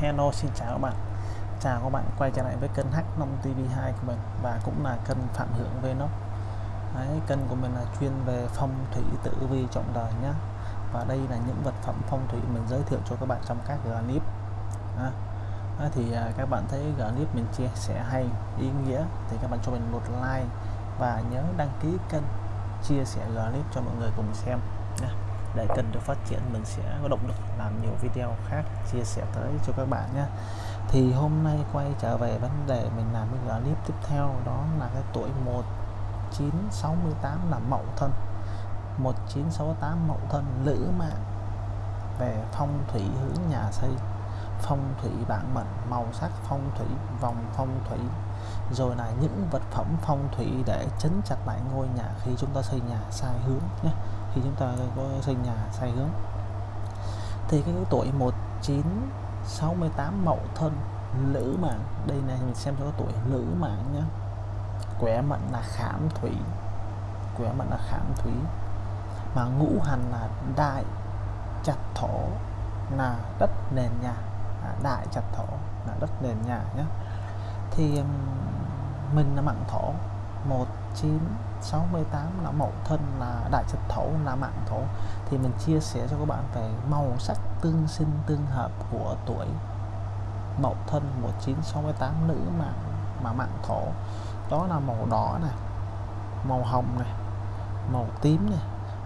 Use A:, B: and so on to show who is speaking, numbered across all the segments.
A: Hello xin chào các bạn. Chào các bạn quay trở lại với kênh H5 TV2 của mình và cũng là kênh Phạm Hưởng Vlog. Đấy, kênh của mình là chuyên về phong thủy tử vi trọng đời nhé và đây là những vật phẩm phong thủy mình giới thiệu cho các bạn trong các clip. À, à, thì à, các bạn thấy clip mình chia sẻ hay ý nghĩa thì các bạn cho mình một like và nhớ đăng ký kênh chia sẻ clip cho mọi người cùng xem để kênh được phát triển, mình sẽ có động lực làm nhiều video khác chia sẻ tới cho các bạn nhé. Thì hôm nay quay trở về vấn đề mình làm cái clip tiếp theo, đó là cái tuổi 1968 là mậu thân. 1968 mậu thân, lữ mạng về phong thủy hướng nhà xây. Phong thủy bản mệnh, màu sắc phong thủy, vòng phong thủy. Rồi là những vật phẩm phong thủy để chấn chặt lại ngôi nhà khi chúng ta xây nhà sai hướng nhé khi chúng ta có xây nhà sai hướng. Thì cái tuổi 1968 mậu thân lữ mạng đây này mình xem cho tuổi lữ mạng nhé quẻ mệnh là khảm thủy quẻ mệnh là khảm thủy. Mà ngũ hành là đại chặt thổ là đất nền nhà. À, đại chặt thổ là đất nền nhà nhé thì mình là mạng thổ. 1968 là mậu thân, là đại trật thổ, là mạng thổ. Thì mình chia sẻ cho các bạn về màu sắc tương sinh tương hợp của tuổi mậu thân 1968 nữ mạng, mà mạng thổ. Đó là màu đỏ này, màu hồng này, màu tím này,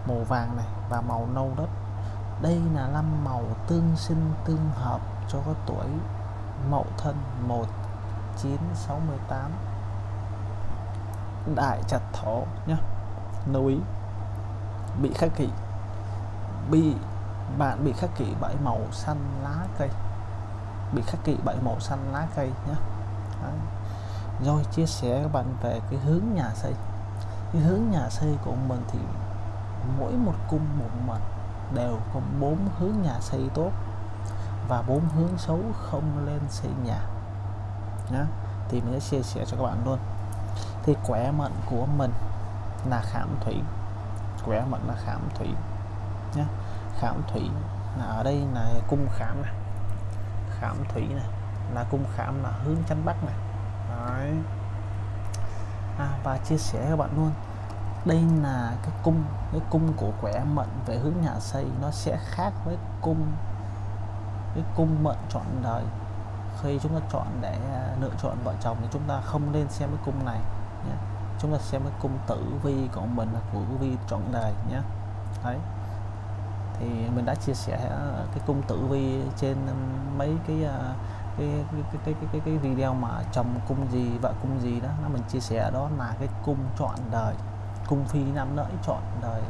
A: màu vàng này và màu nâu đất. Đây là năm màu tương sinh tương hợp cho cái tuổi mậu thân 1968 đại chặt thổ nhé lưu ý, bị khắc kỷ bị bạn bị khắc kỷ bởi màu xanh lá cây. Bị khắc kỷ bởi màu xanh lá cây nhé Đấy. rồi chia sẻ các bạn về cái hướng nhà xây. Cái hướng nhà xây của mình thì mỗi một cung một mệnh đều có bốn hướng nhà xây tốt và bốn hướng xấu không lên xây nhà nhé thì mình sẽ chia sẻ cho các bạn luôn thì quẻ mệnh của mình là khảm thủy. Quẻ mệnh là khảm thủy nhé khảm thủy là ở đây là cung khảm này. Khảm thủy này là cung khảm là hướng chánh bắc này. Đấy. À, và chia sẻ các bạn luôn đây là cái cung cái cung của quẻ mệnh về hướng nhà xây nó sẽ khác với cung cái cung mệnh chọn đời. Khi chúng ta chọn để à, lựa chọn vợ chồng thì chúng ta không nên xem cái cung này nhé. chúng ta xem cái cung tử vi của mình là của vi chọn đời nhé. Đấy. Thì mình đã chia sẻ à, cái cung tử vi trên ừ, mấy cái à, cái cái cái cái, cái, cái video mà chồng cung gì vợ cung gì đó nó mình chia sẻ đó là cái cung chọn đời cung phi nam lợi chọn đời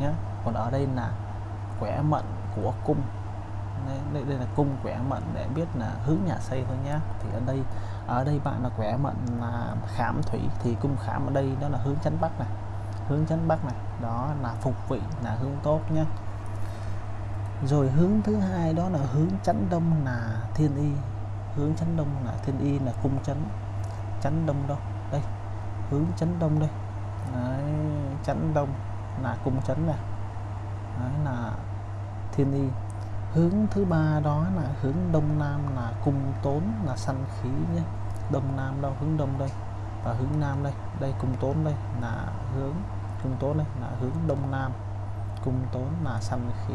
A: nhé. Còn ở đây là quẻ mạnh của cung. Đây, đây là cung quẻ mạnh để biết là hướng nhà xây thôi nhé. Thì ở đây ở đây bạn là quẻ mệnh là khảm thủy thì cung khảm ở đây đó là hướng chánh bắc này. Hướng chánh bắc này đó là phục vị là hướng tốt nhé rồi hướng thứ hai đó là hướng chánh đông là thiên y. Hướng chánh đông là thiên y là cung chánh chánh đông đâu? Đây hướng chánh đông đây. Đấy, chánh đông là cung chánh này. Đấy là thiên y. Hướng thứ ba đó là hướng đông nam là cung tốn là sanh khí nhé đông nam đâu, hướng đông đây. Và hướng nam đây đây cung tốn đây, là hướng cung tốn đây, là hướng đông nam. Cung tốn là sanh khí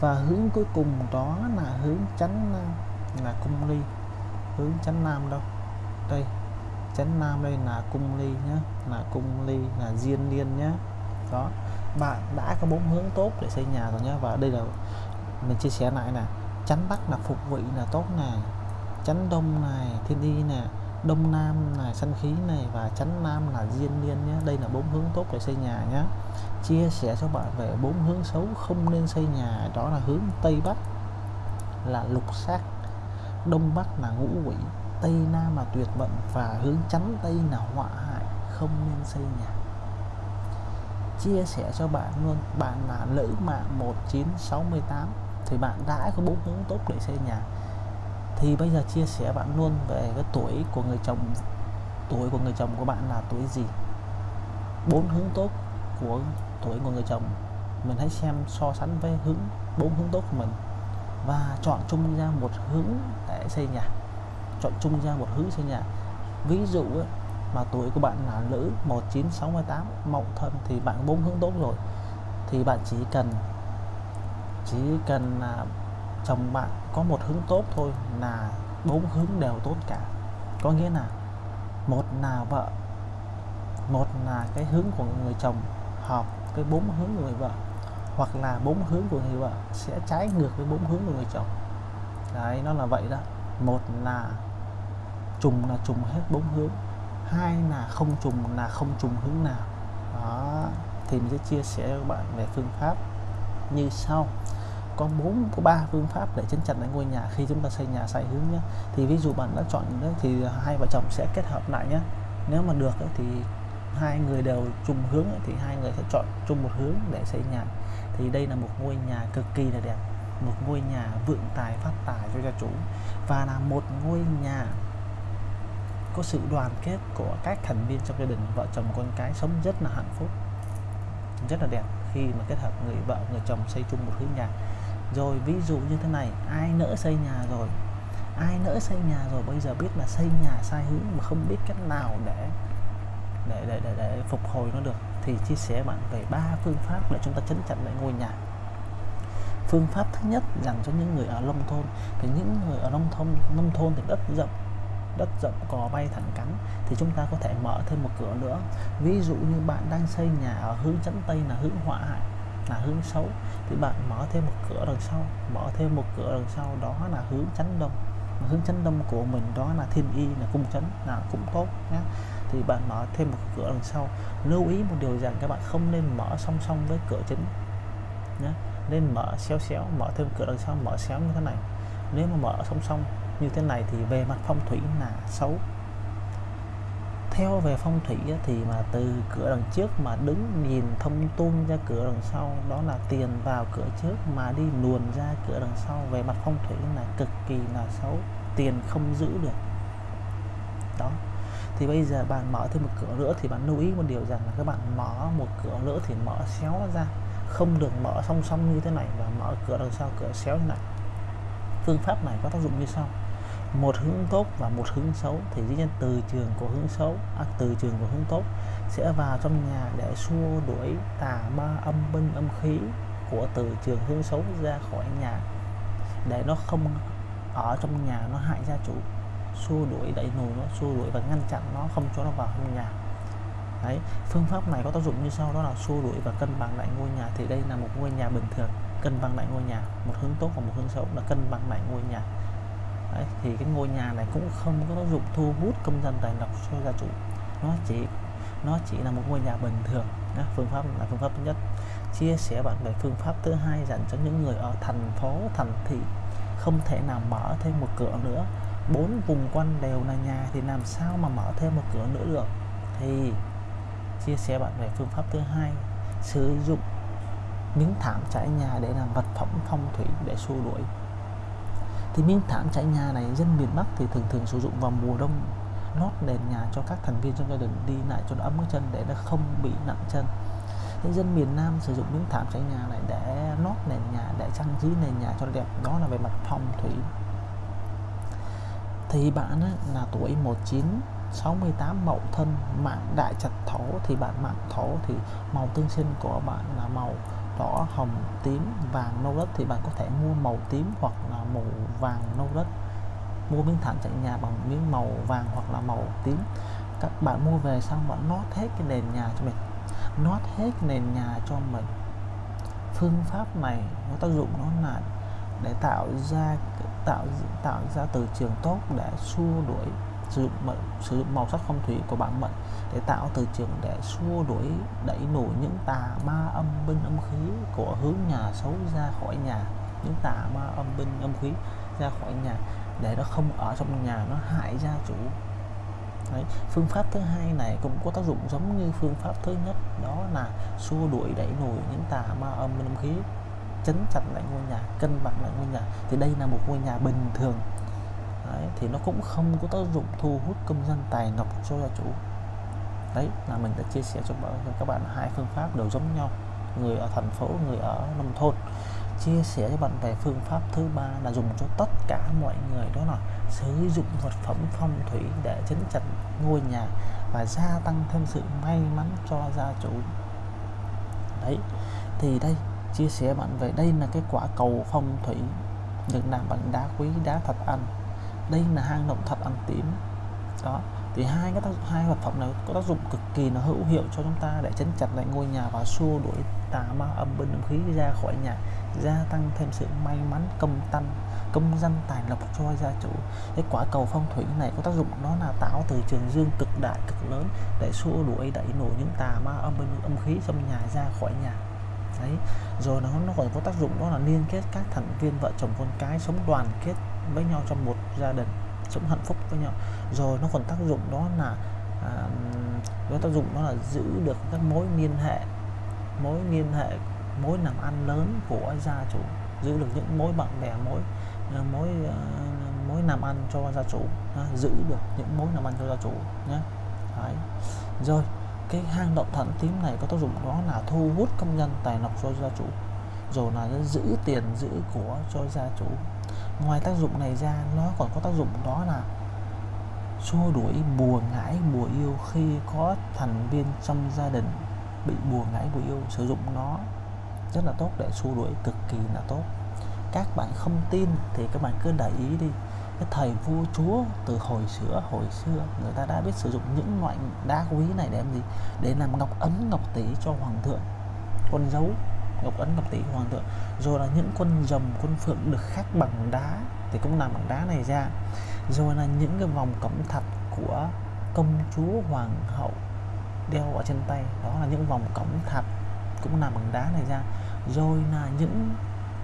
A: và hướng cuối cùng đó là hướng chánh nam, là cung ly. Hướng chánh nam đâu? Đây, chánh nam đây là cung ly nhé là cung ly là diên niên nhé đó bạn đã có bốn hướng tốt để xây nhà rồi nhé và đây là mình chia sẻ lại nè, chánh bắc là phục vị là tốt nè chấn đông này, thiên y nè đông nam là sanh khí này và chấn nam là diên niên nhé. Đây là bốn hướng tốt để xây nhà nhé. Chia sẻ cho bạn về bốn hướng xấu không nên xây nhà, đó là hướng tây bắc là lục sát đông bắc là ngũ quỷ, tây nam là tuyệt vận và hướng chắn tây là họa hại, không nên xây nhà. Chia sẻ cho bạn luôn, bạn là lữ mạng 1968 thì bạn đã có bốn hướng tốt để xây nhà thì bây giờ chia sẻ bạn luôn về cái tuổi của người chồng, tuổi của người chồng của bạn là tuổi gì? Bốn hướng tốt của tuổi của người chồng. Mình hãy xem so sánh với hướng, bốn hướng tốt của mình. Và chọn chung ra một hướng để xây nhà. Chọn chung ra một hướng xây nhà. Ví dụ mà tuổi của bạn là nữ 1968 mậu thân thì bạn bốn hướng tốt rồi. Thì bạn chỉ cần chỉ cần là chồng bạn có một hướng tốt thôi là bốn hướng đều tốt cả. Có nghĩa là một là vợ, một là cái hướng của người chồng hợp với bốn hướng của người vợ, hoặc là bốn hướng của người vợ sẽ trái ngược với bốn hướng của người chồng. Đấy, nó là vậy đó. Một là trùng là trùng hết bốn hướng, hai là không trùng là không trùng hướng nào. Đó, thì mình sẽ chia sẻ với các bạn về phương pháp như sau có bốn có ba phương pháp để chấn chặt lại ngôi nhà khi chúng ta xây nhà sai hướng nhé. Thì ví dụ bạn đã chọn đấy thì hai vợ chồng sẽ kết hợp lại nhé. Nếu mà được ấy, thì hai người đều chung hướng ấy, thì hai người sẽ chọn chung một hướng để xây nhà. Thì đây là một ngôi nhà cực kỳ là đẹp một ngôi nhà vượng tài phát tài cho gia chủ. Và là một ngôi nhà có sự đoàn kết của các thành viên trong gia đình vợ chồng con cái sống rất là hạnh phúc rất là đẹp khi mà kết hợp người vợ người chồng xây chung một hướng nhà rồi ví dụ như thế này ai nỡ xây nhà rồi? Ai nỡ xây nhà rồi bây giờ biết là xây nhà sai hướng mà không biết cách nào để để để để, để phục hồi nó được thì chia sẻ bạn về ba phương pháp để chúng ta chấn chặn lại ngôi nhà. Phương pháp thứ nhất dành cho những người ở nông thôn thì những người ở nông thôn nông thôn thì đất rộng đất rộng cò bay thẳng cắn thì chúng ta có thể mở thêm một cửa nữa. Ví dụ như bạn đang xây nhà ở hướng chấn tây là hướng họa hại là hướng xấu, thì bạn mở thêm một cửa đằng sau, mở thêm một cửa đằng sau, đó là hướng chánh đông hướng chánh đông của mình đó là thiên y, là cung chánh, là cũng tốt nhé thì bạn mở thêm một cửa đằng sau, lưu ý một điều rằng các bạn không nên mở song song với cửa chính nhé nên mở xéo xéo, mở thêm cửa đằng sau, mở xéo như thế này. Nếu mà mở song song như thế này thì về mặt phong thủy là xấu theo về phong thủy thì mà từ cửa đằng trước mà đứng nhìn thông tung ra cửa đằng sau, đó là tiền vào cửa trước mà đi luồn ra cửa đằng sau. Về mặt phong thủy là cực kỳ là xấu, tiền không giữ được. Đó. Thì bây giờ bạn mở thêm một cửa nữa thì bạn lưu ý một điều rằng là các bạn mở một cửa nữa thì mở xéo nó ra. Không được mở song song như thế này và mở cửa đằng sau, cửa xéo như này. Phương pháp này có tác dụng như sau một hướng tốt và một hướng xấu. Thì dĩ nhiên từ trường của hướng xấu à, từ trường của hướng tốt sẽ vào trong nhà để xua đuổi tà ma âm binh âm khí của từ trường hướng xấu ra khỏi nhà. Để nó không ở trong nhà nó hại gia chủ. Xua đuổi đẩy nùi nó xua đuổi và ngăn chặn nó không cho nó vào trong nhà. Đấy phương pháp này có tác dụng như sau đó là xua đuổi và cân bằng lại ngôi nhà. Thì đây là một ngôi nhà bình thường cân bằng lại ngôi nhà. Một hướng tốt và một hướng xấu là cân bằng lại ngôi nhà. Đấy, thì cái ngôi nhà này cũng không có tác dụng thu hút công dân tài lộc cho gia chủ. Nó chỉ nó chỉ là một ngôi nhà bình thường Đó, phương pháp là phương pháp thứ nhất. Chia sẻ bạn về phương pháp thứ hai dành cho những người ở thành phố thành thị. Không thể nào mở thêm một cửa nữa. Bốn vùng quanh đều là nhà thì làm sao mà mở thêm một cửa nữa được? Thì chia sẻ bạn về phương pháp thứ hai sử dụng miếng thảm trải nhà để làm vật phẩm phong thủy để xua đuổi thì miếng thảm trải nhà này dân miền Bắc thì thường thường sử dụng vào mùa đông lót nền nhà cho các thành viên trong gia đình đi lại cho nó ấm cái chân để nó không bị nặng chân. Thế dân miền Nam sử dụng miếng thảm trải nhà này để lót nền nhà để trang trí nền nhà cho đẹp. Đó là về mặt phong thủy. Thì bạn ấy, là tuổi 19 68 mậu thân mạng đại trạch thổ. Thì bạn mạng thổ thì màu tương sinh của bạn là màu đỏ hồng tím, vàng nâu đất thì bạn có thể mua màu tím hoặc là màu vàng nâu đất mua miếng thảm chạy nhà bằng miếng màu vàng hoặc là màu tím. Các bạn mua về xong bạn nót hết cái nền nhà cho mình. Nót hết nền nhà cho mình. Phương pháp này nó tác dụng nó là để tạo ra, tạo tạo ra từ trường tốt để xua đuổi sử dụng sử dụng màu sắc phong thủy của bản mệnh để tạo từ trường để xua đuổi, đẩy nổi những tà ma âm binh âm khí của hướng nhà xấu ra khỏi nhà. Những tà ma âm binh âm khí ra khỏi nhà để nó không ở trong nhà, nó hại gia chủ. Đấy. phương pháp thứ hai này cũng có tác dụng giống như phương pháp thứ nhất, đó là xua đuổi, đẩy nổi những tà ma âm binh âm khí, chấn chặt lại ngôi nhà, cân bằng lại ngôi nhà. Thì đây là một ngôi nhà bình thường đấy, thì nó cũng không có tác dụng thu hút công dân tài ngọc cho gia chủ. Đấy là mình đã chia sẻ cho các bạn hai phương pháp đều giống nhau. Người ở thành phố người ở nông thôn. Chia sẻ cho bạn về phương pháp thứ ba là dùng cho tất cả mọi người đó là sử dụng vật phẩm phong thủy để chấn chặt ngôi nhà và gia tăng thêm sự may mắn cho gia chủ. Đấy thì đây chia sẻ bạn về đây là cái quả cầu phong thủy được làm bằng đá quý đá thật ăn đây là hang động thật ăn tím. Đó thì hai cái tác, hai vật phẩm này có tác dụng cực kỳ nó hữu hiệu cho chúng ta để chấn chặt lại ngôi nhà và xua đuổi tà ma âm binh âm khí ra khỏi nhà gia tăng thêm sự may mắn công tăng công danh tài lộc cho gia chủ. Cái quả cầu phong thủy này có tác dụng nó là tạo từ trường dương cực đại cực lớn để xua đuổi đẩy nổi những tà ma âm binh âm khí trong nhà ra khỏi nhà. Đấy rồi nó nó còn có tác dụng đó là liên kết các thành viên vợ chồng con cái sống đoàn kết với nhau trong một gia đình sống hạnh phúc với nhau. Rồi nó còn tác dụng đó là à, nó tác dụng đó là giữ được các mối liên hệ mối liên hệ mối làm ăn lớn của gia chủ giữ được những mối bạn bè mối à, mối à, mối làm ăn cho gia chủ à, giữ được những mối làm ăn cho gia chủ nhé. Đấy. rồi cái hang động thận tím này có tác dụng đó là thu hút công nhân tài lộc cho gia chủ rồi là giữ tiền giữ của cho gia chủ ngoài tác dụng này ra, nó còn có tác dụng đó là xua đuổi bùa ngải bùa yêu khi có thành viên trong gia đình bị bùa ngải bùa yêu. Sử dụng nó rất là tốt để xua đuổi, cực kỳ là tốt. Các bạn không tin thì các bạn cứ để ý đi. Cái thời vua chúa từ hồi xưa hồi xưa, người ta đã biết sử dụng những loại đá quý này để làm gì? Để làm ngọc ấn, ngọc tỷ cho hoàng thượng, con dấu ngọc ấn ngọc tỷ hoàng thượng. Rồi là những con rồng con phượng được khắc bằng đá, thì cũng làm bằng đá này ra. Rồi là những cái vòng cẩm thạch của công chúa hoàng hậu đeo ở trên tay, đó là những vòng cẩm thạch cũng làm bằng đá này ra. Rồi là những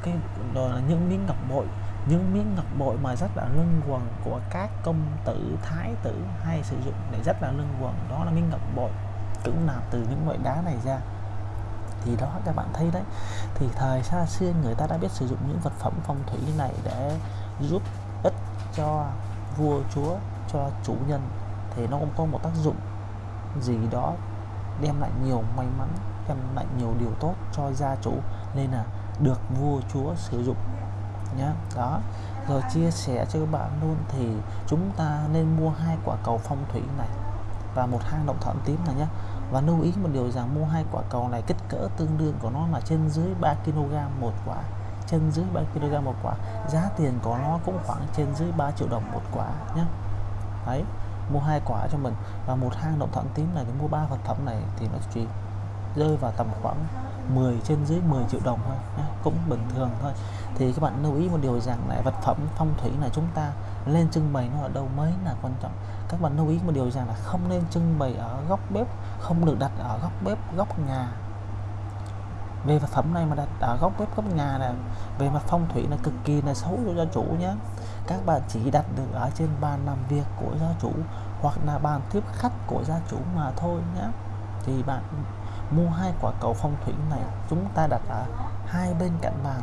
A: cái, rồi là những miếng ngọc bội, những miếng ngọc bội mà rất là lưng quần của các công tử, thái tử hay sử dụng để rất là lưng quần, đó là miếng ngọc bội cũng làm từ những loại đá này ra thì đó, các bạn thấy đấy. Thì thời xa xưa người ta đã biết sử dụng những vật phẩm phong thủy này để giúp ích cho vua, chúa, cho chủ nhân. Thì nó cũng có một tác dụng gì đó đem lại nhiều may mắn, đem lại nhiều điều tốt cho gia chủ nên là được vua, chúa sử dụng nhé đó. Rồi chia sẻ cho các bạn luôn thì chúng ta nên mua hai quả cầu phong thủy này và một hang động thận tím này nhé và lưu ý một điều rằng mua hai quả cầu này kích cỡ tương đương của nó là trên dưới 3 kg một quả. Trên dưới 3 kg một quả. Giá tiền của nó cũng khoảng trên dưới 3 triệu đồng một quả nhé đấy, mua hai quả cho mình. Và một hang động thận tím này thì mua ba vật phẩm này thì nó chỉ rơi vào tầm khoảng 10 trên dưới 10 triệu đồng thôi nhé. cũng bình thường thôi. Thì các bạn lưu ý một điều rằng là vật phẩm phong thủy này chúng ta lên trưng bày nó ở đâu mới là quan trọng các bạn lưu ý một điều rằng là không nên trưng bày ở góc bếp, không được đặt ở góc bếp, góc nhà. Về vật phẩm này mà đặt ở góc bếp, góc nhà là về mặt phong thủy là cực kỳ là xấu cho gia chủ nhé các bạn chỉ đặt được ở trên bàn làm việc của gia chủ hoặc là bàn tiếp khách của gia chủ mà thôi nhé thì bạn mua hai quả cầu phong thủy này, chúng ta đặt ở hai bên cạnh bàn.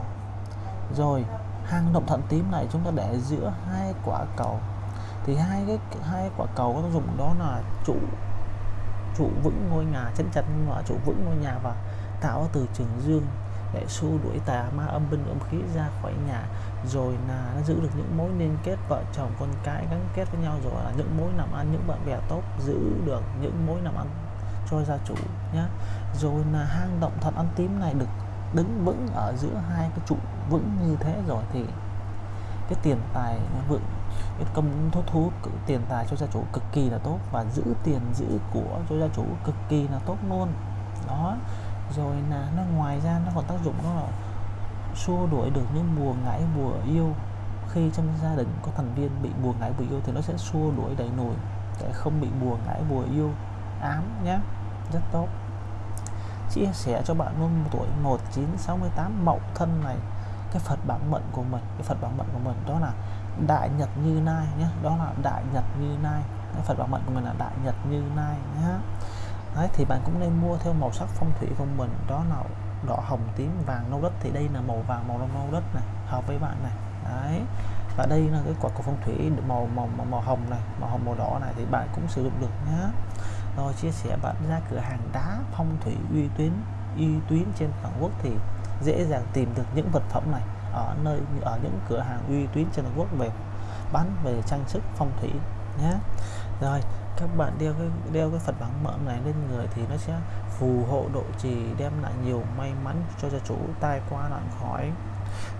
A: Rồi, hang động thận tím này chúng ta để giữa hai quả cầu thì hai cái, hai quả cầu có tác dụng đó là trụ trụ vững ngôi nhà, chấn chặt và trụ vững ngôi nhà và tạo từ trường dương để xua đuổi tà ma âm binh, âm khí ra khỏi nhà. Rồi là nó giữ được những mối liên kết vợ chồng, con cái gắn kết với nhau. Rồi là những mối làm ăn, những bạn bè tốt giữ được những mối làm ăn cho gia chủ nhé rồi là hang động thật ăn tím này được đứng vững ở giữa hai cái trụ vững như thế rồi thì cái tiền tài vượng, cái công thu thu tiền tài cho gia chủ cực kỳ là tốt và giữ tiền giữ của cho gia chủ cực kỳ là tốt luôn. Đó, rồi là nó ngoài ra nó còn tác dụng đó là xua đuổi được những bùa ngãi bùa yêu. Khi trong gia đình có thành viên bị bùa ngãi bùa yêu thì nó sẽ xua đuổi đẩy nổi để không bị bùa ngãi bùa yêu ám nhé rất tốt. Chia sẻ cho bạn luôn, tuổi 1968 mậu thân này cái Phật bản mệnh của mình cái Phật bản mệnh của mình đó là đại nhật như nai nhé đó là đại nhật như nai. Cái Phật bản mệnh của mình là đại nhật như nai nhé. Đấy, thì bạn cũng nên mua theo màu sắc phong thủy của mình đó là đỏ hồng tím vàng nâu đất. Thì đây là màu vàng màu nâu đất này hợp với bạn này. Đấy và đây là cái quả cầu phong thủy màu màu màu, màu hồng này màu hồng màu đỏ này thì bạn cũng sử dụng được nhé. Rồi chia sẻ bạn ra cửa hàng đá phong thủy uy tín uy tín trên toàn quốc thì dễ dàng tìm được những vật phẩm này ở nơi, ở những cửa hàng uy tín trên toàn quốc về bán, về trang sức, phong thủy nhé. Rồi, các bạn đeo cái đeo cái Phật bằng mỡ này lên người thì nó sẽ phù hộ độ trì, đem lại nhiều may mắn cho gia chủ tai qua nạn khỏi.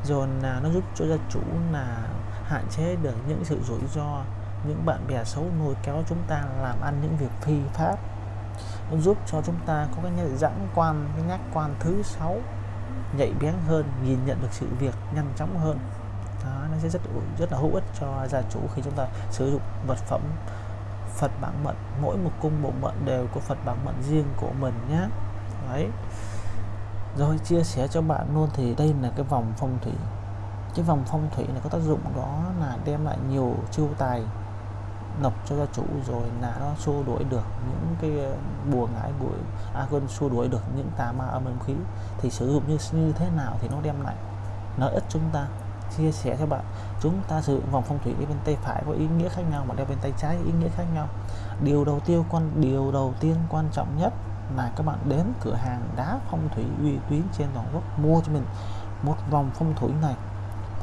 A: Rồi là nó giúp cho gia chủ là hạn chế được những sự rủi ro, những bạn bè xấu nuôi kéo chúng ta làm ăn những việc phi pháp. Nó giúp cho chúng ta có cái nhận dẫn quan, cái nhắc quan thứ sáu nhạy bén hơn nhìn nhận được sự việc nhanh chóng hơn. Đó, nó sẽ rất rất là hữu ích cho gia chủ khi chúng ta sử dụng vật phẩm Phật bản mệnh. Mỗi một cung bộ mệnh đều có Phật bản mệnh riêng của mình nhé. Đấy. Rồi chia sẻ cho bạn luôn thì đây là cái vòng phong thủy. Cái vòng phong thủy này có tác dụng đó là đem lại nhiều chiêu tài nộp cho gia chủ rồi là nó xua đuổi được những cái bùa ngải bụi à quân xua đuổi được những tà ma âm âm khí. Thì sử dụng như như thế nào thì nó đem lại lợi ích chúng ta. Chia sẻ cho bạn, chúng ta sử dụng vòng phong thủy đi bên tay phải có ý nghĩa khác nhau mà đeo bên tay trái ý nghĩa khác nhau. Điều đầu tiên quan, điều đầu tiên quan trọng nhất là các bạn đến cửa hàng đá phong thủy uy tín trên toàn quốc, mua cho mình một vòng phong thủy này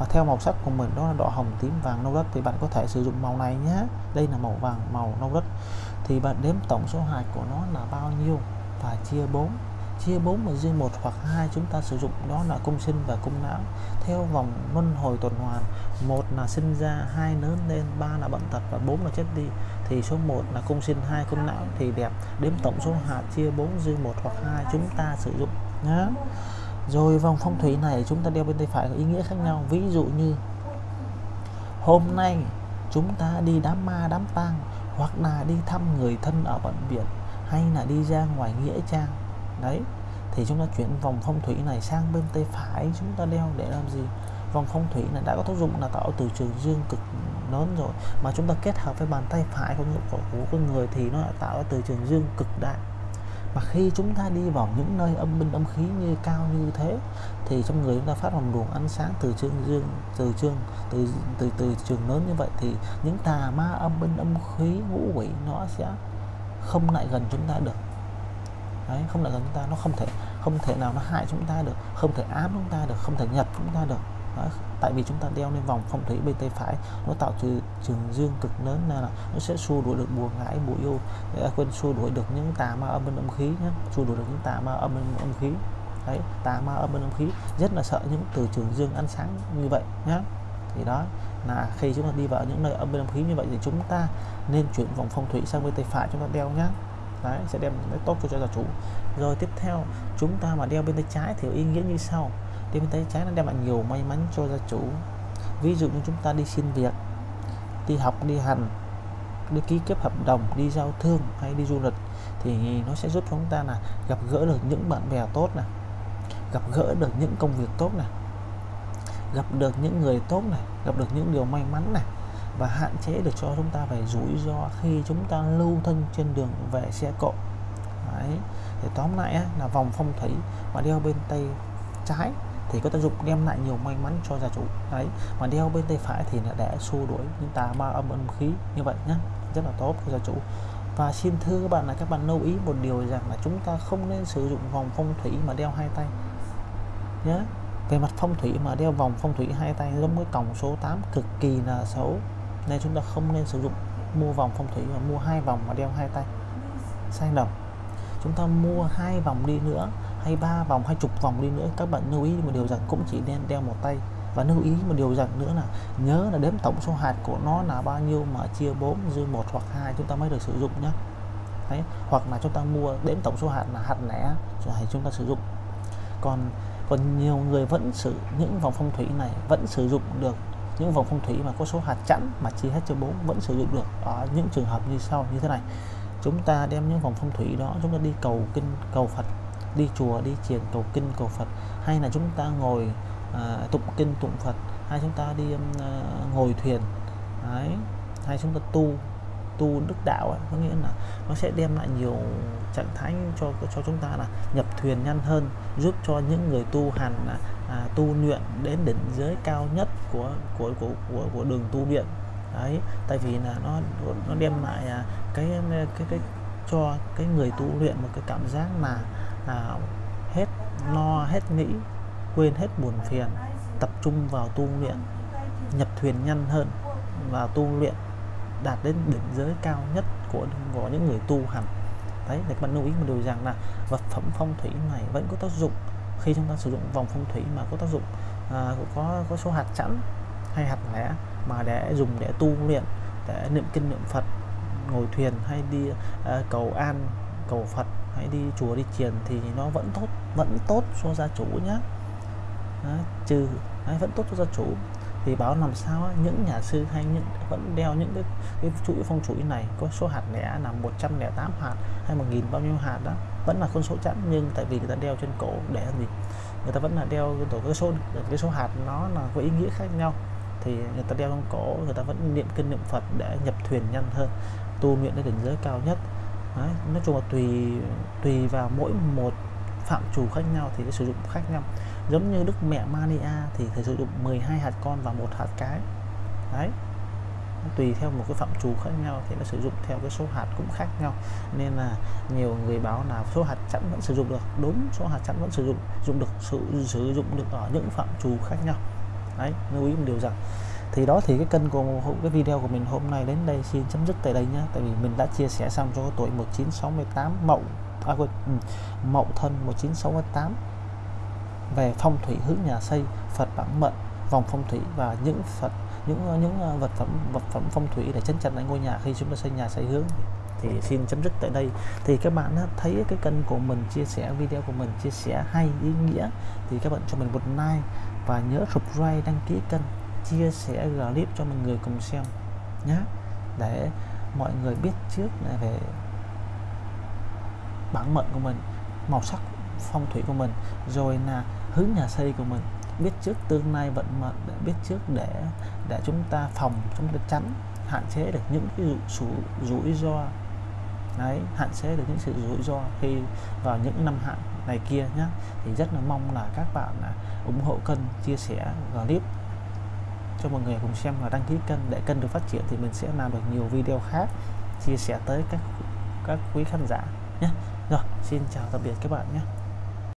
A: và theo màu sắc của mình, đó là đỏ hồng, tím, vàng, nâu đất. Thì bạn có thể sử dụng màu này nhé. Đây là màu vàng, màu nâu đất. Thì bạn đếm tổng số hạt của nó là bao nhiêu? Và chia 4 chia 4 mà riêng một hoặc hai chúng ta sử dụng. Đó là cung sinh và cung não. Theo vòng luân hồi tuần hoàn, một là sinh ra, hai lớn lên, ba là bận tật và bốn là chết đi. Thì số 1 là cung sinh, hai cung não. Thì đẹp. Đếm tổng số hạt, chia 4 riêng một hoặc hai chúng ta sử dụng nhé rồi vòng phong thủy này chúng ta đeo bên tay phải có ý nghĩa khác nhau. Ví dụ như hôm nay chúng ta đi đám ma đám tang hoặc là đi thăm người thân ở bệnh viện hay là đi ra ngoài nghĩa trang. Đấy thì chúng ta chuyển vòng phong thủy này sang bên tay phải chúng ta đeo để làm gì? Vòng phong thủy này đã có tác dụng là tạo từ trường dương cực lớn rồi mà chúng ta kết hợp với bàn tay phải của, của, của con người thì nó đã tạo từ trường dương cực đại mà khi chúng ta đi vào những nơi âm binh âm khí như cao như thế, thì trong người chúng ta phát hồng luồng ánh sáng từ trường dương, từ trường từ từ từ trường lớn như vậy, thì những tà ma âm binh âm khí ngũ quỷ nó sẽ không lại gần chúng ta được. Đấy, không lại gần chúng ta, nó không thể không thể nào nó hại chúng ta được, không thể ám chúng ta được, không thể nhập chúng ta được đó, tại vì chúng ta đeo lên vòng phong thủy bên tay phải nó tạo từ trường dương cực lớn nên là nó sẽ xua đuổi được bùa ngải bùa yêu. À, quên xua đuổi được những tà ma âm bên âm khí nhé xua đuổi được những tà ma âm bên âm khí. Đấy tà ma âm bên âm khí. Rất là sợ những từ trường dương ánh sáng như vậy nhé thì đó là khi chúng ta đi vào những nơi âm bên âm khí như vậy thì chúng ta nên chuyển vòng phong thủy sang bên tay phải chúng ta đeo nhé đấy sẽ đem lại tốt cho gia chủ. Rồi tiếp theo chúng ta mà đeo bên tay trái thì ý nghĩa như sau đeo bên tay trái nó đem lại nhiều may mắn cho gia chủ ví dụ như chúng ta đi xin việc đi học đi hành đi ký kết hợp đồng đi giao thương hay đi du lịch thì nó sẽ giúp chúng ta là gặp gỡ được những bạn bè tốt này gặp gỡ được những công việc tốt này gặp được những người tốt này gặp được những điều may mắn này và hạn chế được cho chúng ta phải rủi ro khi chúng ta lưu thân trên đường về xe cộ Đấy. thì tóm lại á, là vòng phong thủy mà đeo bên tay trái thì có tác dụng đem lại nhiều may mắn cho gia chủ. Đấy, mà đeo bên tay phải thì là để xua đuổi những tà ma âm âm khí như vậy nhé rất là tốt cho gia chủ. Và xin thưa các bạn là các bạn lưu ý một điều rằng là chúng ta không nên sử dụng vòng phong thủy mà đeo hai tay nhé về mặt phong thủy mà đeo vòng phong thủy hai tay giống với còng số 8 cực kỳ là xấu, nên chúng ta không nên sử dụng mua vòng phong thủy mà mua hai vòng mà đeo hai tay. Sai lầm. Chúng ta mua hai vòng đi nữa hay ba vòng, hay chục vòng đi nữa, các bạn lưu ý một điều rằng cũng chỉ nên đeo một tay. Và lưu ý một điều rằng nữa là nhớ là đếm tổng số hạt của nó là bao nhiêu mà chia 4 dư một hoặc hai chúng ta mới được sử dụng nhé Đấy. hoặc là chúng ta mua đếm tổng số hạt là hạt lẻ, rồi chúng ta sử dụng. Còn còn nhiều người vẫn sử, những vòng phong thủy này vẫn sử dụng được. Những vòng phong thủy mà có số hạt chẵn mà chia hết cho bốn vẫn sử dụng được. Ở những trường hợp như sau, như thế này. Chúng ta đem những vòng phong thủy đó, chúng ta đi cầu kinh, cầu Phật đi chùa đi chiền cầu kinh cầu Phật hay là chúng ta ngồi à, tụng kinh tụng Phật hay chúng ta đi à, ngồi thuyền Đấy. hay chúng ta tu tu đức đạo ấy, có nghĩa là nó sẽ đem lại nhiều trạng thái cho cho chúng ta là nhập thuyền nhanh hơn giúp cho những người tu hành là à, tu luyện đến đỉnh giới cao nhất của của của của, của đường tu luyện đấy tại vì là nó nó đem lại à, cái cái cái cho cái người tu luyện một cái cảm giác là à, hết lo hết nghĩ quên hết buồn phiền tập trung vào tu luyện nhập thuyền nhanh hơn và tu luyện đạt đến đỉnh giới cao nhất của của những người tu hành. Đấy để các bạn lưu ý một điều rằng là vật phẩm phong thủy này vẫn có tác dụng khi chúng ta sử dụng vòng phong thủy mà có tác dụng à, có có số hạt chẵn hay hạt lẻ mà để dùng để tu luyện để niệm kinh niệm Phật ngồi thuyền hay đi uh, cầu an cầu Phật hãy đi chùa đi chiền thì nó vẫn tốt vẫn tốt cho gia chủ nhé đấy, trừ đấy, vẫn tốt cho gia chủ. Thì báo làm sao những nhà sư hay những vẫn đeo những cái, cái chuỗi phong chuỗi này có số hạt lẻ là 108 hạt hay một nghìn bao nhiêu hạt đó vẫn là con số chẵn. Nhưng tại vì người ta đeo trên cổ để làm gì? Người ta vẫn là đeo cái tổ cái số cái số hạt nó là có ý nghĩa khác nhau. Thì người ta đeo trong cổ người ta vẫn niệm kinh niệm Phật để nhập thuyền nhanh hơn tu luyện đến cảnh giới cao nhất. Đấy, nói chung là tùy tùy vào mỗi một phạm chủ khác nhau thì cái sử dụng khác nhau. Giống như đức mẹ Mania thì thầy sử dụng 12 hạt con và một hạt cái. Đấy tùy theo một cái phạm trù khác nhau thì nó sử dụng theo cái số hạt cũng khác nhau. Nên là nhiều người báo là số hạt chẵn vẫn sử dụng được. Đúng số hạt chẵn vẫn sử dụng dùng được sử, sử dụng được ở những phạm trù khác nhau. Đấy lưu ý một điều rằng thì đó thì cái kênh của cái video của mình hôm nay đến đây xin chấm dứt tại đây nhé tại vì mình đã chia sẻ xong cho tuổi 1968 mậu à, quên, ừ, mậu thân 1968 về phong thủy hướng nhà xây Phật bản mệnh vòng phong thủy và những Phật những những ờ, vật phẩm vật phẩm phong thủy để chấn chặt lại ngôi nhà khi chúng ta xây nhà xây hướng. Thì xin chấm dứt tại đây. Thì các bạn thấy cái kênh của mình chia sẻ video của mình chia sẻ hay ý nghĩa thì các bạn cho mình một like và nhớ subscribe đăng ký kênh chia sẻ clip cho mọi người cùng xem nhé để mọi người biết trước về bản mệnh của mình, màu sắc phong thủy của mình, rồi là hướng nhà xây của mình. Biết trước tương lai vận mệnh để biết trước để để chúng ta phòng, chúng ta tránh, hạn chế được những cái sự rủi ro. Đấy, hạn chế được những sự rủi ro khi vào những năm hạn này kia nhé thì rất là mong là các bạn ủng hộ kênh chia sẻ clip cho mọi người cùng xem và đăng ký kênh. Để kênh được phát triển thì mình sẽ làm được nhiều video khác, chia sẻ tới các các quý khán giả nhé. Rồi, xin chào tạm biệt các bạn nhé.